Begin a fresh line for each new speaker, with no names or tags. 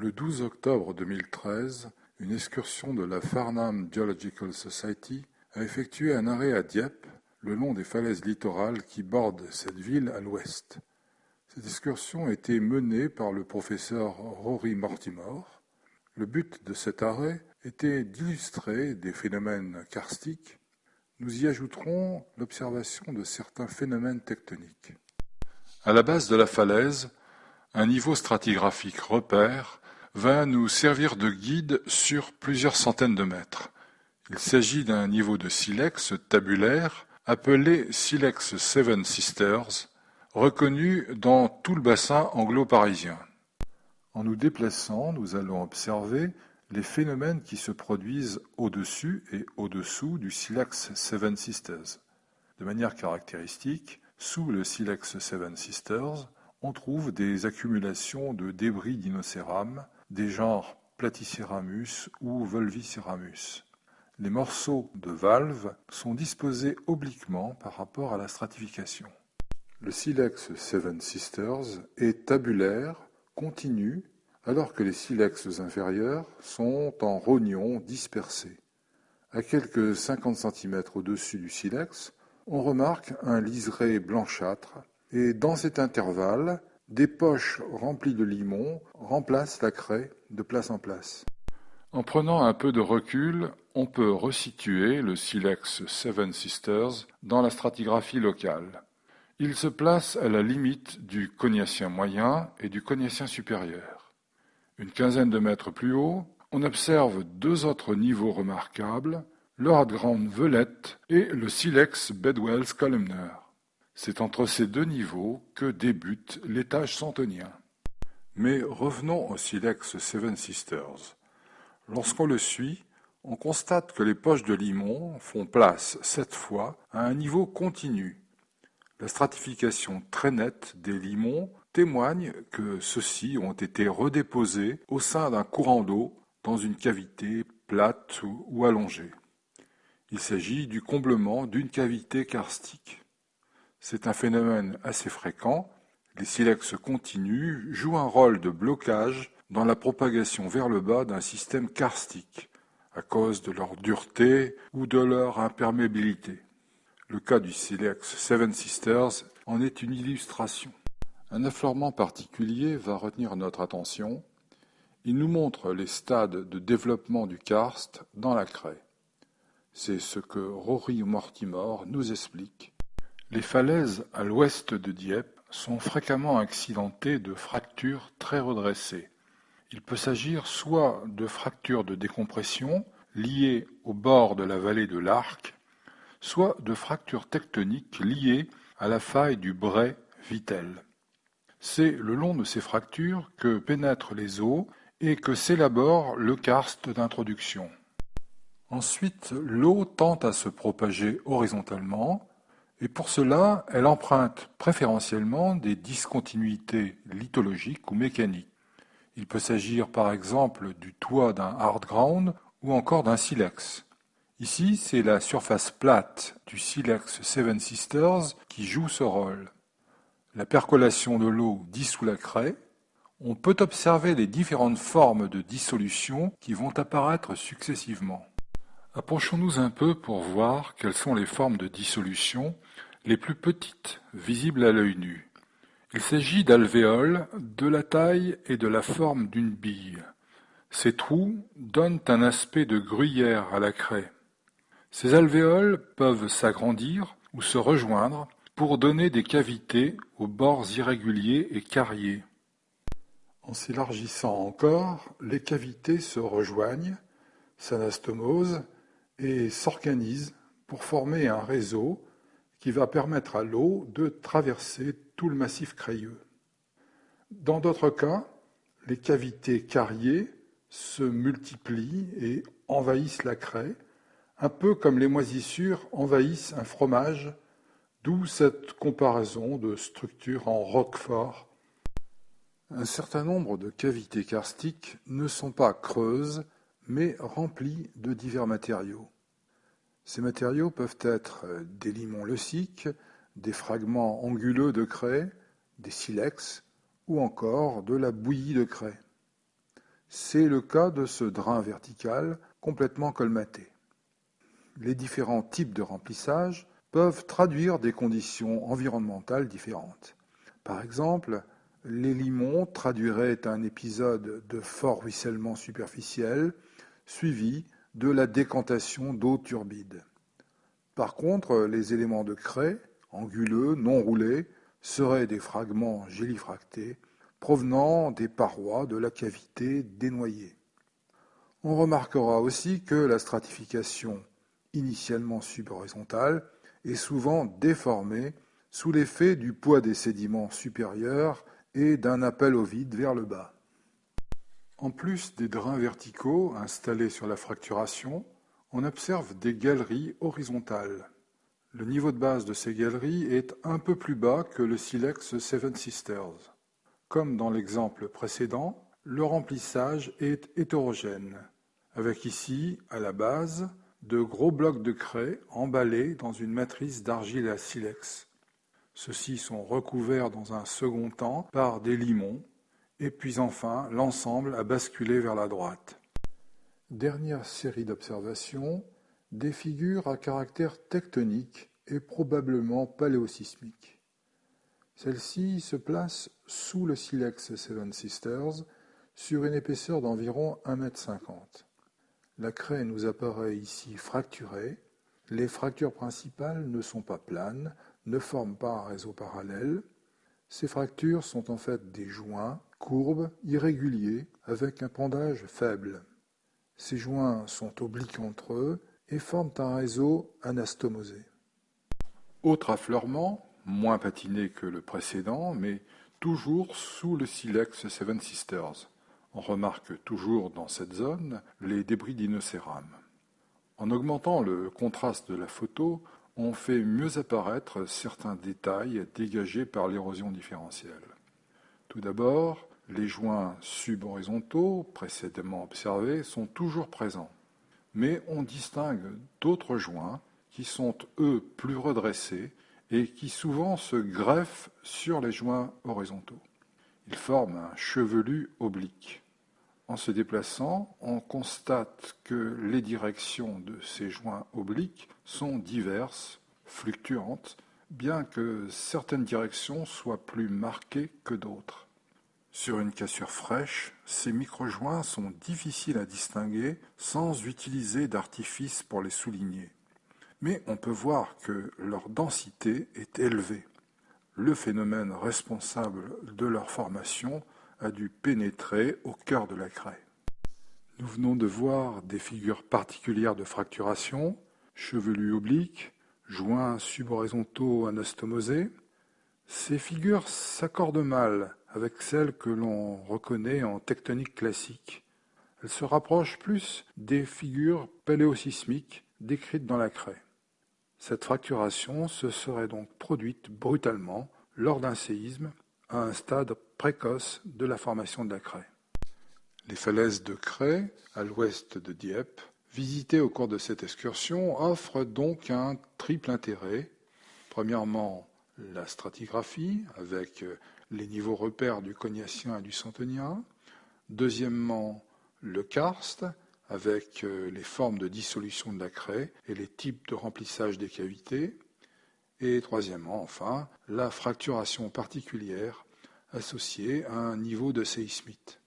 Le 12 octobre 2013, une excursion de la Farnham Geological Society a effectué un arrêt à Dieppe, le long des falaises littorales qui bordent cette ville à l'ouest. Cette excursion a été menée par le professeur Rory Mortimer. Le but de cet arrêt était d'illustrer des phénomènes karstiques. Nous y ajouterons l'observation de certains phénomènes tectoniques. À la base de la falaise, un niveau stratigraphique repère va nous servir de guide sur plusieurs centaines de mètres. Il s'agit d'un niveau de silex tabulaire appelé Silex Seven Sisters, reconnu dans tout le bassin anglo-parisien. En nous déplaçant, nous allons observer les phénomènes qui se produisent au-dessus et au-dessous du silex Seven Sisters. De manière caractéristique, sous le silex Seven Sisters, on trouve des accumulations de débris d'inocéram des genres Platyceramus ou Volviceramus. Les morceaux de valves sont disposés obliquement par rapport à la stratification. Le silex Seven Sisters est tabulaire, continu, alors que les silex inférieurs sont en rognon dispersés. À quelques 50 cm au-dessus du silex, on remarque un liseré blanchâtre, et dans cet intervalle, des poches remplies de limon remplacent la craie de place en place. En prenant un peu de recul, on peut resituer le silex Seven Sisters dans la stratigraphie locale. Il se place à la limite du Cognacien moyen et du Cognacien supérieur. Une quinzaine de mètres plus haut, on observe deux autres niveaux remarquables, le Velette et le silex Bedwell's Columner. C'est entre ces deux niveaux que débute l'étage centonien. Mais revenons au silex Seven Sisters. Lorsqu'on le suit, on constate que les poches de limon font place, cette fois, à un niveau continu. La stratification très nette des limons témoigne que ceux-ci ont été redéposés au sein d'un courant d'eau dans une cavité plate ou allongée. Il s'agit du comblement d'une cavité karstique. C'est un phénomène assez fréquent. Les silex continus jouent un rôle de blocage dans la propagation vers le bas d'un système karstique, à cause de leur dureté ou de leur imperméabilité. Le cas du silex Seven Sisters en est une illustration. Un affleurement particulier va retenir notre attention. Il nous montre les stades de développement du karst dans la craie. C'est ce que Rory Mortimer nous explique les falaises à l'ouest de Dieppe sont fréquemment accidentées de fractures très redressées. Il peut s'agir soit de fractures de décompression liées au bord de la vallée de l'Arc, soit de fractures tectoniques liées à la faille du Bray Vittel. C'est le long de ces fractures que pénètrent les eaux et que s'élabore le karst d'introduction. Ensuite, l'eau tente à se propager horizontalement et pour cela, elle emprunte préférentiellement des discontinuités lithologiques ou mécaniques. Il peut s'agir par exemple du toit d'un hard ground ou encore d'un silex. Ici, c'est la surface plate du silex Seven Sisters qui joue ce rôle. La percolation de l'eau dissout la craie. On peut observer les différentes formes de dissolution qui vont apparaître successivement. Approchons-nous un peu pour voir quelles sont les formes de dissolution les plus petites visibles à l'œil nu. Il s'agit d'alvéoles de la taille et de la forme d'une bille. Ces trous donnent un aspect de gruyère à la craie. Ces alvéoles peuvent s'agrandir ou se rejoindre pour donner des cavités aux bords irréguliers et carriés. En s'élargissant encore, les cavités se rejoignent, s'anastomosent et s'organise pour former un réseau qui va permettre à l'eau de traverser tout le massif crayeux. Dans d'autres cas, les cavités carriées se multiplient et envahissent la craie, un peu comme les moisissures envahissent un fromage, d'où cette comparaison de structures en roquefort. Un certain nombre de cavités karstiques ne sont pas creuses, mais remplis de divers matériaux. Ces matériaux peuvent être des limons leuciques, des fragments anguleux de craie, des silex ou encore de la bouillie de craie. C'est le cas de ce drain vertical complètement colmaté. Les différents types de remplissage peuvent traduire des conditions environnementales différentes. Par exemple, les limons traduiraient un épisode de fort ruissellement superficiel suivi de la décantation d'eau turbide. Par contre, les éléments de craie, anguleux, non roulés, seraient des fragments gélifractés provenant des parois de la cavité dénoyée. On remarquera aussi que la stratification, initialement subhorizontale, est souvent déformée sous l'effet du poids des sédiments supérieurs et d'un appel au vide vers le bas. En plus des drains verticaux installés sur la fracturation, on observe des galeries horizontales. Le niveau de base de ces galeries est un peu plus bas que le silex Seven Sisters. Comme dans l'exemple précédent, le remplissage est hétérogène, avec ici, à la base, de gros blocs de craie emballés dans une matrice d'argile à silex. Ceux-ci sont recouverts dans un second temps par des limons et puis enfin l'ensemble a basculé vers la droite. Dernière série d'observations, des figures à caractère tectonique et probablement paléosismique. Celle-ci se place sous le silex Seven Sisters sur une épaisseur d'environ 1 m. La craie nous apparaît ici fracturée. Les fractures principales ne sont pas planes, ne forment pas un réseau parallèle. Ces fractures sont en fait des joints courbes, irréguliers, avec un pendage faible. Ces joints sont obliques entre eux et forment un réseau anastomosé. Autre affleurement, moins patiné que le précédent, mais toujours sous le silex Seven Sisters. On remarque toujours dans cette zone les débris d'inocéram. En augmentant le contraste de la photo, on fait mieux apparaître certains détails dégagés par l'érosion différentielle. Tout d'abord, les joints subhorizontaux précédemment observés sont toujours présents, mais on distingue d'autres joints qui sont eux plus redressés et qui souvent se greffent sur les joints horizontaux. Ils forment un chevelu oblique. En se déplaçant, on constate que les directions de ces joints obliques sont diverses, fluctuantes, bien que certaines directions soient plus marquées que d'autres. Sur une cassure fraîche, ces micro-joints sont difficiles à distinguer sans utiliser d'artifice pour les souligner. Mais on peut voir que leur densité est élevée. Le phénomène responsable de leur formation a dû pénétrer au cœur de la craie. Nous venons de voir des figures particulières de fracturation, chevelus obliques, joints subhorizontaux anastomosés. Ces figures s'accordent mal avec celles que l'on reconnaît en tectonique classique. Elles se rapprochent plus des figures paléosismiques décrites dans la craie. Cette fracturation se serait donc produite brutalement lors d'un séisme à un stade précoce de la formation de la craie. Les falaises de craie, à l'ouest de Dieppe, visitées au cours de cette excursion, offrent donc un triple intérêt. Premièrement, la stratigraphie, avec les niveaux repères du Cognacien et du Centenien. Deuxièmement, le karst, avec les formes de dissolution de la craie et les types de remplissage des cavités. Et troisièmement, enfin, la fracturation particulière associée à un niveau de séismite.